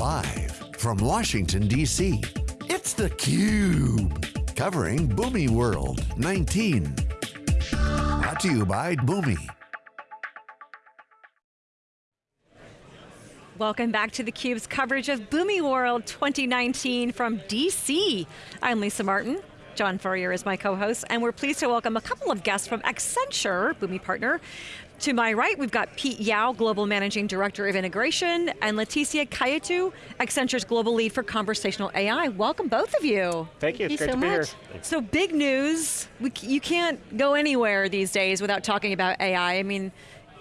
Live from Washington, D.C., it's theCUBE. Covering Boomi World 19. Brought to you by Boomi. Welcome back to theCUBE's coverage of Boomi World 2019 from DC. I'm Lisa Martin. John Furrier is my co-host, and we're pleased to welcome a couple of guests from Accenture, Boomi partner. To my right, we've got Pete Yao, Global Managing Director of Integration, and Laetitia Cailleteau, Accenture's Global Lead for Conversational AI. Welcome both of you. Thank you, Thank it's you great so to be much. here. So big news, we, you can't go anywhere these days without talking about AI. I mean,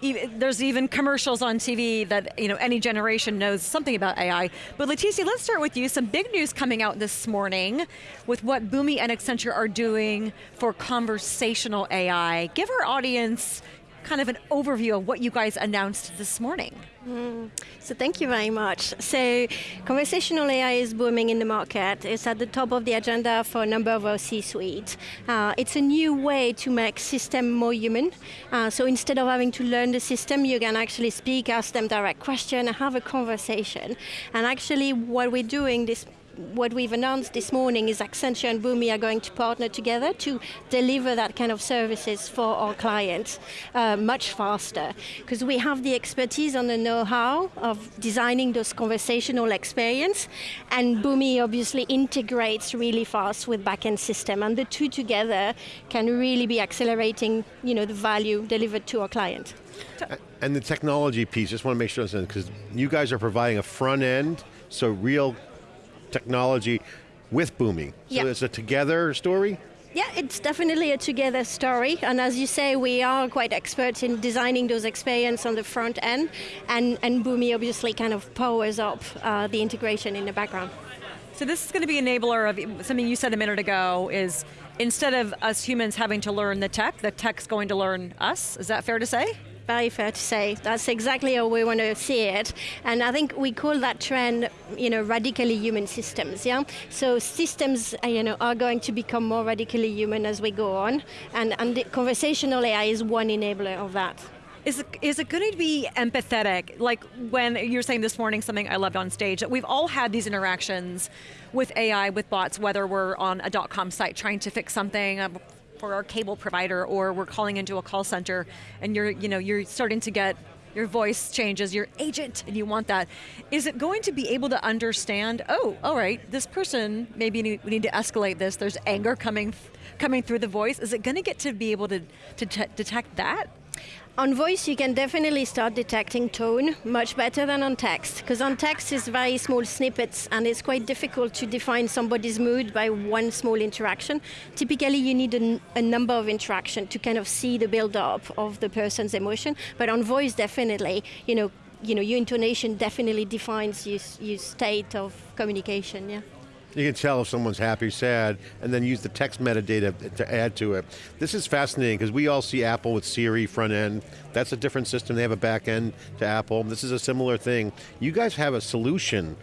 e- there's even commercials on TV that you know any generation knows something about AI. But Laetitia, let's start with you. Some big news coming out this morning with what Boomi and Accenture are doing for conversational AI. Give our audience kind of an overview of what you guys announced this morning. So thank you very much. So conversational AI is booming in the market. It's at the top of the agenda for a number of our C-suite. Uh, it's a new way to make system more human. Uh, so instead of having to learn the system, you can actually speak, ask them direct question, and have a conversation. And actually what we're doing this what we've announced this morning is Accenture and Boomi are going to partner together to deliver that kind of services for our clients uh, much faster. Because we have the expertise and the know-how of designing those conversational experience, and Boomi obviously integrates really fast with backend system, and the two together can really be accelerating you know, the value delivered to our client. And the technology piece, just want to make sure, because you guys are providing a front end, so real technology with Boomi. Yeah. So it's a together story? Yeah, it's definitely a together story, and as you say, we are quite experts in designing those experiences on the front end, and, and Boomi obviously kind of powers up uh, the integration in the background. So this is going to be enabler of something you said a minute ago is instead of us humans having to learn the tech, the tech's going to learn us. Is that fair to say? Very fair to say. That's exactly how we want to see it. And I think we call that trend, you know, radically human systems, yeah? So systems, uh, you know, are going to become more radically human as we go on. And, and conversational AI is one enabler of that. Is it, is it going to be empathetic? Like when you're saying this morning something I loved on stage, that we've all had these interactions with AI, with bots, whether we're on a dot .com site trying to fix something, uh, for our cable provider or we're calling into a call center and you're, you know, you're starting to get your voice changes, your agent, and you want that. Is it going to be able to understand, oh, all right, this person, maybe we need to escalate this, there's anger coming coming through the voice. Is it going to get to be able to, to detect that? On voice, you can definitely start detecting tone much better than on text, because on text is very small snippets, and it's quite difficult to define somebody's mood by one small interaction. Typically, you need a, number of interaction to kind of see the build-up of the person's emotion, but on voice, definitely, you know, you know, your intonation definitely defines your, your state of communication, yeah. You can tell if someone's happy, sad, and then use the text metadata to add to it. This is fascinating because we all see Apple with Siri front end. That's a different system. They have a back end to Apple. This is a similar thing. You guys have a solution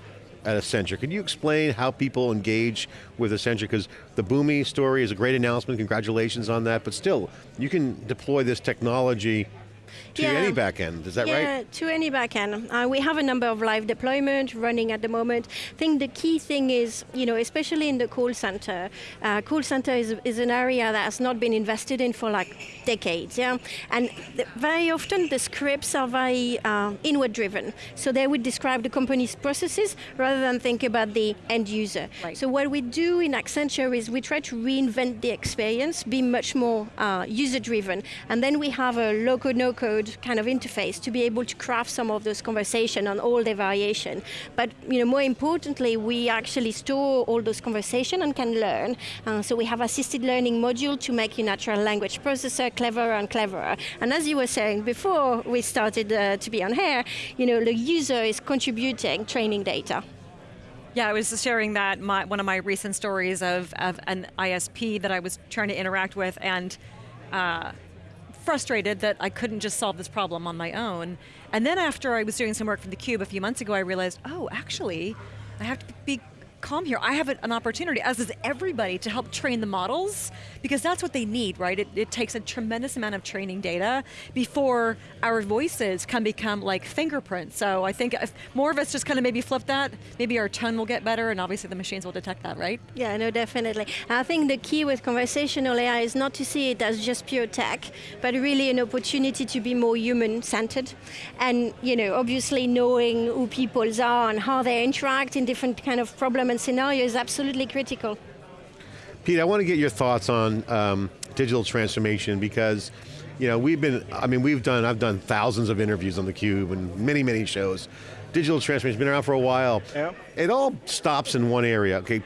at Accenture. Can you explain how people engage with Accenture? Because the Boomi story is a great announcement, congratulations on that, but still, you can deploy this technology to Yeah. any backend, is that yeah, right? to any backend. Uh, we have a number of live deployment running at the moment. I think the key thing is, you know, especially in the call center, uh, call center is, is an area that has not been invested in for like decades, yeah? And th- very often the scripts are very uh, inward driven. So they would describe the company's processes rather than think about the end user. Right. So what we do in Accenture is we try to reinvent the experience, be much more uh, user driven, and then we have a low code, no code kind of interface to be able to craft some of those conversation on all the variation. But you know, more importantly, we actually store all those conversation and can learn. Uh, so we have assisted learning module to make your natural language processor cleverer and cleverer. And as you were saying before we started uh, to be on here, you know, the user is contributing training data. Yeah, I was sharing that my, one of my recent stories of, of an ISP that I was trying to interact with and uh, frustrated that I couldn't just solve this problem on my own. And then after I was doing some work for theCUBE a few months ago, I realized, oh, actually, I have to be come here, I have an opportunity, as does everybody, to help train the models, because that's what they need, right? It, it takes a tremendous amount of training data before our voices can become like fingerprints. So I think if more of us just kind of maybe flip that, maybe our tone will get better, and obviously the machines will detect that, right? Yeah, no, definitely. I think the key with conversational AI is not to see it as just pure tech, but really an opportunity to be more human-centered, and you know, obviously knowing who people are and how they interact in different kind of problem and scenario is absolutely critical. Pete, I want to get your thoughts on um, digital transformation because you know, we've been, I mean, we've done, I've done thousands of interviews on theCUBE and many, many shows. Digital transformation's been around for a while. Yeah. It all stops in one area, okay?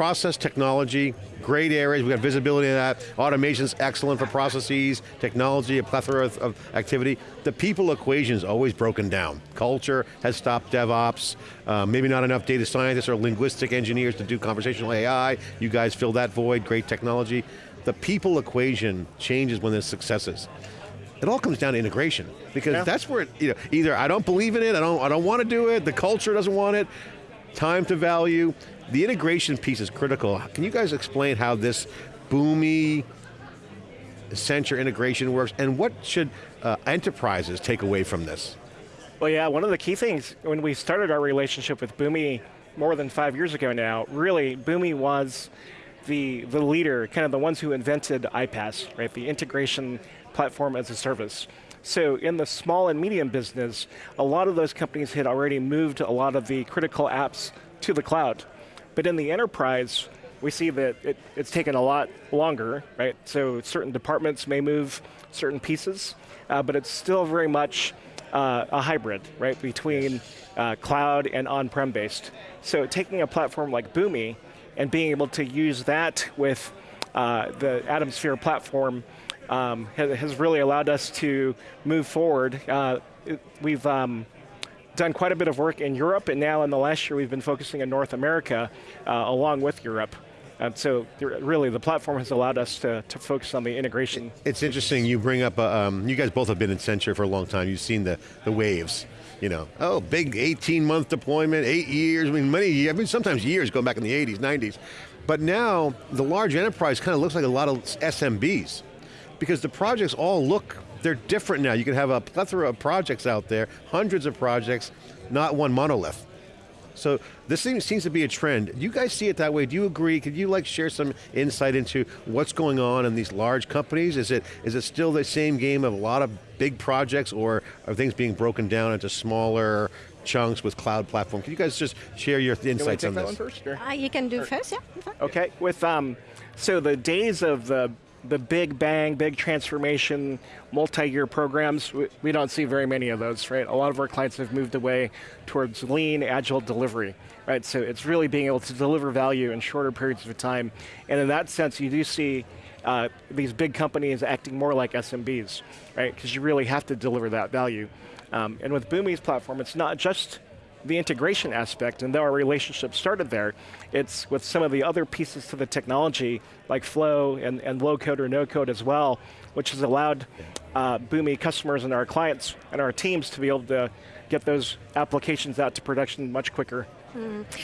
Process technology, great areas, we've got visibility in that. Automation's excellent for processes, technology, a plethora of, of activity. The people equation is always broken down. Culture has stopped DevOps, uh, maybe not enough data scientists or linguistic engineers to do conversational AI. You guys fill that void, great technology. The people equation changes when there's successes. It all comes down to integration because Yeah. that's where it, you know, either I don't believe in it, I don't, I don't want to do it, the culture doesn't want it, time to value. The integration piece is critical. Can you guys explain how this Boomi Accenture integration works and what should uh, enterprises take away from this? Well, yeah, one of the key things when we started our relationship with Boomi more than five years ago now, really, Boomi was the, the leader, kind of the ones who invented iPaaS, right? The integration platform as a service. So in the small and medium business, a lot of those companies had already moved a lot of the critical apps to the cloud. But in the enterprise, we see that it, it's taken a lot longer, right? So certain departments may move certain pieces, uh, but it's still very much uh, a hybrid, right, between uh, cloud and on-prem based. So taking a platform like Boomi and being able to use that with uh, the Atomsphere platform um, has, really allowed us to move forward. Uh, we've um, done quite a bit of work in Europe, and now in the last year we've been focusing in North America uh, along with Europe. And so really the platform has allowed us to, to focus on the integration. It's interesting you bring up, uh, um, you guys both have been in Accenture for a long time, you've seen the, the waves. You know, oh, big 18 month deployment, eight years, I mean, many, I mean, sometimes years going back in the 80s, 90s. But now, the large enterprise kind of looks like a lot of SMBs. Because the projects all look, they're different now. You can have a plethora of projects out there, hundreds of projects, not one monolith. So this seems, seems to be a trend. Do you guys see it that way? Do you agree? Could you like share some insight into what's going on in these large companies? Is it is it still the same game of a lot of big projects or are things being broken down into smaller chunks with cloud platform? Can you guys just share your Can we insights take on that this? one first? or- Uh, you can do first, yeah. Okay, with um, so the days of the the big bang, big transformation, multi-year programs, we, we don't see very many of those, right? A lot of our clients have moved away towards lean, agile delivery, right? So it's really being able to deliver value in shorter periods of time, and in that sense, you do see uh, these big companies acting more like SMBs, right? Because you really have to deliver that value. Um, and with Boomi's platform, it's not just the integration aspect, and though our relationship started there, it's with some of the other pieces to the technology, like Flow and, and low code or no code as well, which has allowed uh, Boomi customers and our clients and our teams to be able to get those applications out to production much quicker.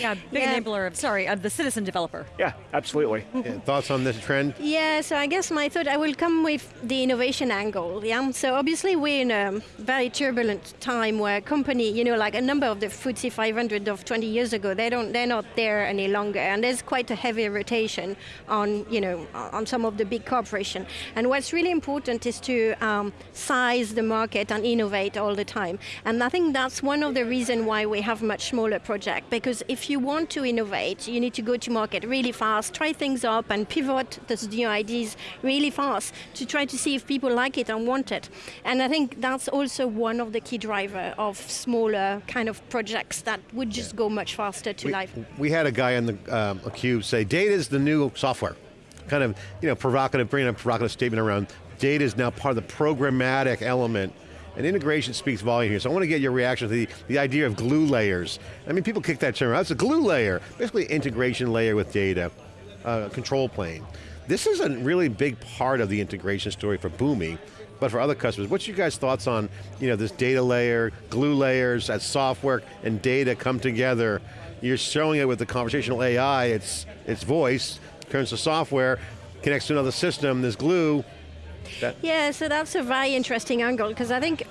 Yeah, big Yeah. enabler of, sorry, of the citizen developer. Yeah, absolutely. Yeah, thoughts on this trend? Yeah, so I guess my thought, I will come with the innovation angle, yeah? So obviously we're in a very turbulent time where company, you know, like a number of the FTSE 500 of 20 years ago, they don't, they're not there any longer, and there's quite a heavy rotation on, you know, on some of the big corporation. And what's really important is to um, size the market and innovate all the time. And I think that's one of the reasons why we have much smaller project, because if you want to innovate, you need to go to market really fast, try things up and pivot those new ideas really fast to try to see if people like it and want it. And I think that's also one of the key driver of smaller kind of projects that would just go much faster to we, life. we had a guy on the um, cube say data is the new software. Kind of, you know, provocative, bringing a provocative statement around data is now part of the programmatic element. And integration speaks volume here. So I want to get your reaction to the, the idea of glue layers. I mean, people kick that term out. It's a glue layer, basically integration layer with data, uh, control plane. This is a really big part of the integration story for Boomi, but for other customers. What's your guys' thoughts on you know, this data layer, glue layers, as software and data come together? you're showing it with the conversational AI, it's, it's voice, turns to software, connects to another system, there's glue. That yeah, so that's a very interesting angle, because I think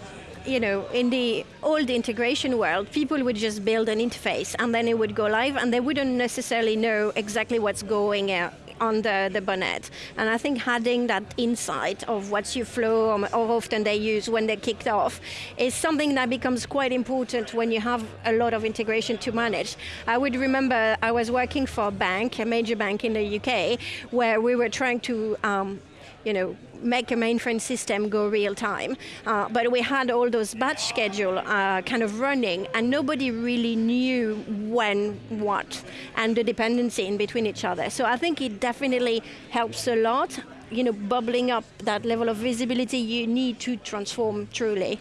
you know, in the old integration world, people would just build an interface and then it would go live and they wouldn't necessarily know exactly what's going uh, on the, the bonnet. And I think having that insight of what's your flow or how often they use when they're kicked off is something that becomes quite important when you have a lot of integration to manage. I would remember I was working for a bank, a major bank in the UK, where we were trying to um, you know, make a mainframe system go real time. Uh, but we had all those batch schedule uh, kind of running and nobody really knew when, what, and the dependency in between each other. So I think it definitely helps a lot, you know, bubbling up that level of visibility you need to transform truly.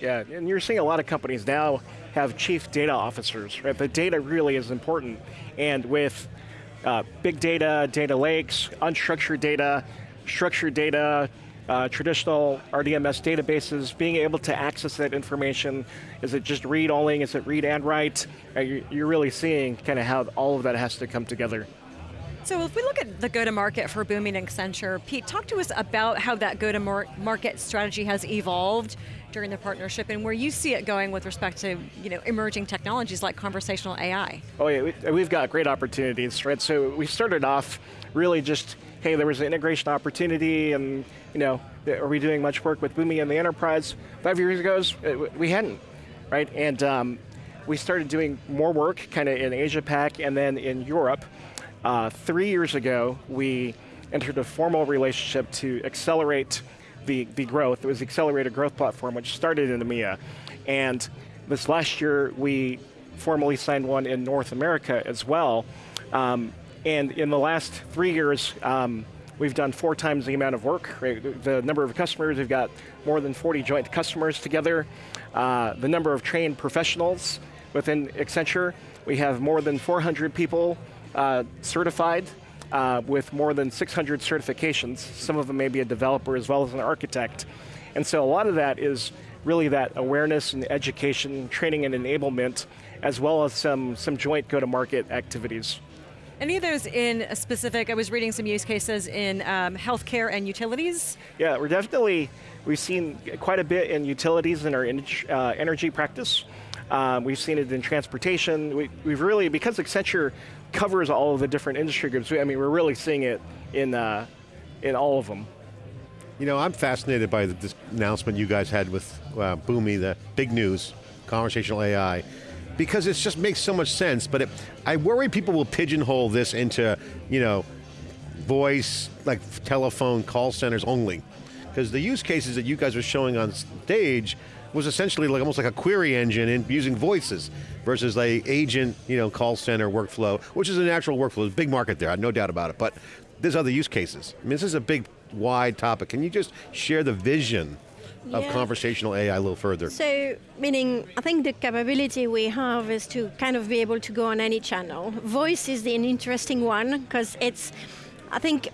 Yeah, and you're seeing a lot of companies now have chief data officers, right? The data really is important. And with uh, big data, data lakes, unstructured data, structured data, uh, traditional RDMS databases, being able to access that information. Is it just read only, is it read and write? Uh, you're really seeing kind of how all of that has to come together. So if we look at the go-to-market for Boomi and Accenture, Pete, talk to us about how that go-to-market strategy has evolved during the partnership and where you see it going with respect to you know, emerging technologies like conversational AI. Oh yeah, we've got great opportunities, right? So we started off really just hey, there was an integration opportunity and, you know, are we doing much work with Boomi and the enterprise? Five years ago, uh, we hadn't, right? And um, we started doing more work kind of in Asia Pac and then in Europe. Uh, three years ago, we entered a formal relationship to accelerate the, the growth. It was the Accelerated Growth Platform, which started in EMEA. And this last year, we formally signed one in North America as well. Um, and in the last three years, um, we've done four times the amount of work. Right? The number of customers, we've got more than 40 joint customers together. Uh, the number of trained professionals within Accenture, we have more than 400 people uh, certified uh, with more than 600 certifications. Some of them may be a developer as well as an architect. And so a lot of that is really that awareness and education, training and enablement, as well as some, some joint go-to-market activities. Any of those in specific, I was reading some use cases in um, healthcare and utilities? Yeah, we're definitely, we've seen quite a bit in utilities in our uh, energy practice. Um, we've seen it in transportation. We, have really, because Accenture covers all of the different industry groups, I mean, we're really seeing it in, uh, in all of them. You know, I'm fascinated by this announcement you guys had with uh, Boomi, the big news, conversational AI because it just makes so much sense, but it, I worry people will pigeonhole this into, you know, voice, like telephone call centers only. Because the use cases that you guys are showing on stage was essentially like almost like a query engine in using voices versus like agent, you know, call center workflow, which is a natural workflow, there's a big market there, no doubt about it, but there's other use cases. I mean, this is a big, wide topic. Can you just share the vision of yeah. conversational AI a little further? So, meaning, I think the capability we have is to kind of be able to go on any channel. Voice is the, an interesting one because it's, I think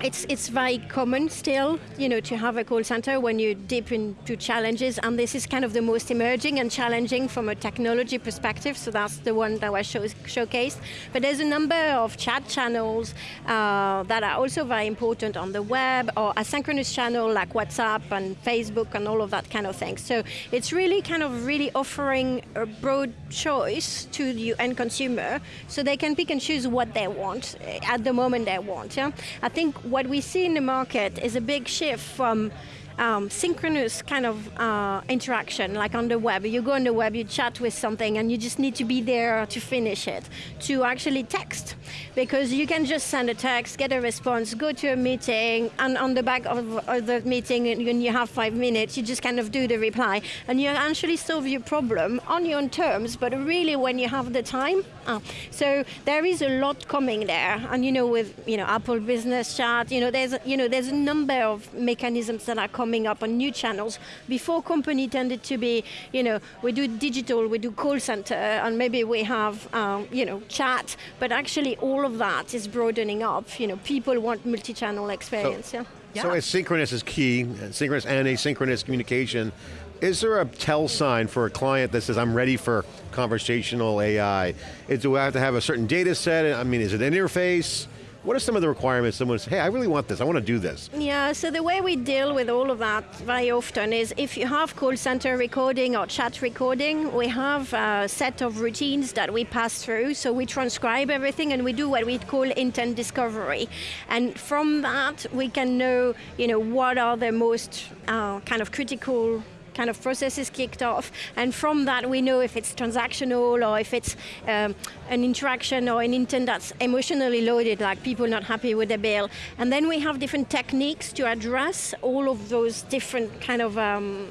it's it's very common still, you know, to have a call center when you dip into challenges, and this is kind of the most emerging and challenging from a technology perspective. So that's the one that was show, showcased. But there's a number of chat channels uh, that are also very important on the web, or asynchronous channel like WhatsApp and Facebook and all of that kind of thing. So it's really kind of really offering a broad choice to the end consumer, so they can pick and choose what they want at the moment they want. Yeah, I think what we see in the market is a big shift from um, synchronous kind of uh, interaction, like on the web. You go on the web, you chat with something, and you just need to be there to finish it, to actually text. Because you can just send a text, get a response, go to a meeting, and on the back of, of the meeting, when you have five minutes, you just kind of do the reply, and you actually solve your problem on your own terms, but really when you have the time. Uh, so there is a lot coming there, and you know, with you know Apple Business Chat, you know, there's you know there's a number of mechanisms that are coming coming up on new channels. Before company tended to be, you know, we do digital, we do call center, and maybe we have, um, you know, chat, but actually all of that is broadening up. You know, people want multi-channel experience, so, yeah. So asynchronous is key, synchronous and asynchronous communication. Is there a tell sign for a client that says, I'm ready for conversational AI? Is, do I have to have a certain data set? I mean, is it an interface? What are some of the requirements someone says, hey, I really want this, I want to do this? Yeah, so the way we deal with all of that very often is if you have call center recording or chat recording, we have a set of routines that we pass through. So we transcribe everything and we do what we call intent discovery. And from that, we can know, you know, what are the most uh, kind of critical kind of process is kicked off, and from that we know if it's transactional or if it's um, an interaction or an intent that's emotionally loaded, like people not happy with the bill. And then we have different techniques to address all of those different kind of um,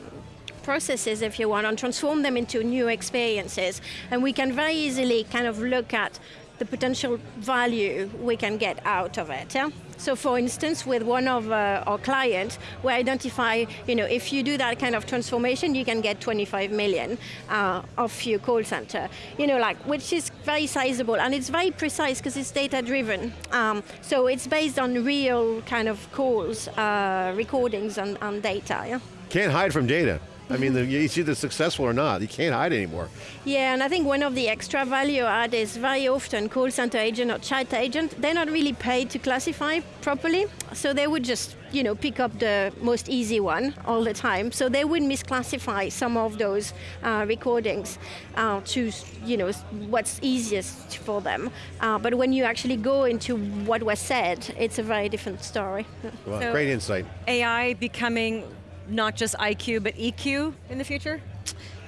processes, if you want, and transform them into new experiences. And we can very easily kind of look at the potential value we can get out of it. Yeah? So for instance, with one of uh, our clients, we identify, you know, if you do that kind of transformation, you can get 25 million uh, off your call center. You know, like, which is very sizable, and it's very precise because it's data driven. Um, so it's based on real kind of calls, uh, recordings and, and data, yeah? Can't hide from data. I mean, the, it's either successful or not. You can't hide anymore. Yeah, and I think one of the extra value add is very often call center agent or chat agent, they're not really paid to classify properly. So they would just, you know, pick up the most easy one all the time. So they would misclassify some of those uh, recordings uh, to, you know, what's easiest for them. Uh, but when you actually go into what was said, it's a very different story. Well, So- great insight. AI becoming not just IQ, but EQ in the future?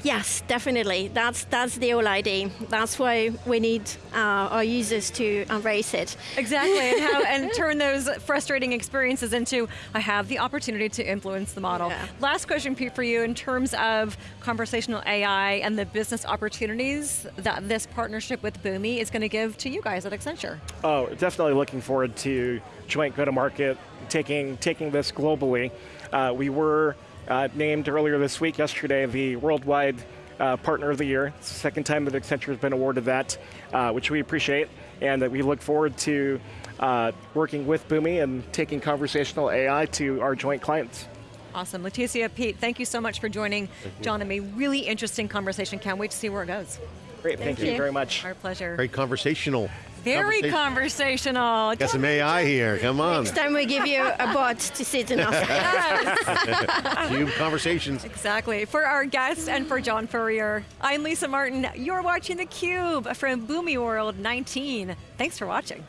Yes, definitely. That's that's the whole idea. That's why we need uh, our users to embrace it. Exactly, and, how, and turn those frustrating experiences into, I have the opportunity to influence the model. Yeah. Last question, Pete, for you, in terms of conversational AI and the business opportunities that this partnership with Boomi is going to give to you guys at Accenture. Oh, definitely looking forward to joint go-to-market, taking taking this globally. Uh, we were uh, named earlier this week, yesterday, the worldwide uh, partner of the year. It's the second time that Accenture has been awarded that, uh, which we appreciate, and that we look forward to uh, working with Boomi and taking conversational AI to our joint clients. Awesome. Laetitia, Pete, thank you so much for joining John and me. Really interesting conversation. Can't wait to see where it goes. Great, thank, Thank you you. very much. Our pleasure. Great conversational. Very conversation. conversational. Got some AI here, come on. Next time we give you a bot to sit in our Yes. Cube conversations. Exactly. For our guest and for John Furrier, I'm Lisa Martin. You're watching theCUBE from Boomi World 19. Thanks for watching.